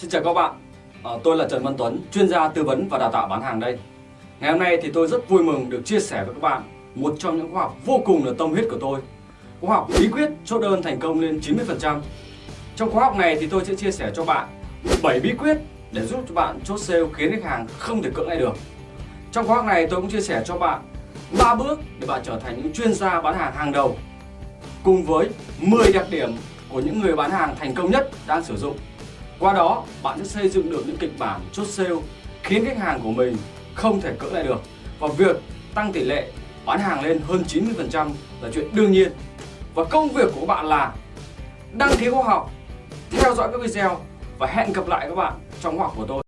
Xin chào các bạn, à, tôi là Trần Văn Tuấn, chuyên gia tư vấn và đào tạo bán hàng đây. Ngày hôm nay thì tôi rất vui mừng được chia sẻ với các bạn một trong những khóa học vô cùng là tâm huyết của tôi. Khóa học bí quyết chốt đơn thành công lên 90%. Trong khóa học này thì tôi sẽ chia sẻ cho bạn 7 bí quyết để giúp cho bạn chốt sale khiến khách hàng không thể cưỡng lại được. Trong khóa học này tôi cũng chia sẻ cho bạn 3 bước để bạn trở thành những chuyên gia bán hàng hàng đầu cùng với 10 đặc điểm của những người bán hàng thành công nhất đang sử dụng qua đó, bạn sẽ xây dựng được những kịch bản chốt sale khiến khách hàng của mình không thể cưỡng lại được. Và việc tăng tỷ lệ bán hàng lên hơn 90% là chuyện đương nhiên. Và công việc của bạn là đăng ký khóa học, theo dõi các video và hẹn gặp lại các bạn trong khóa học của tôi.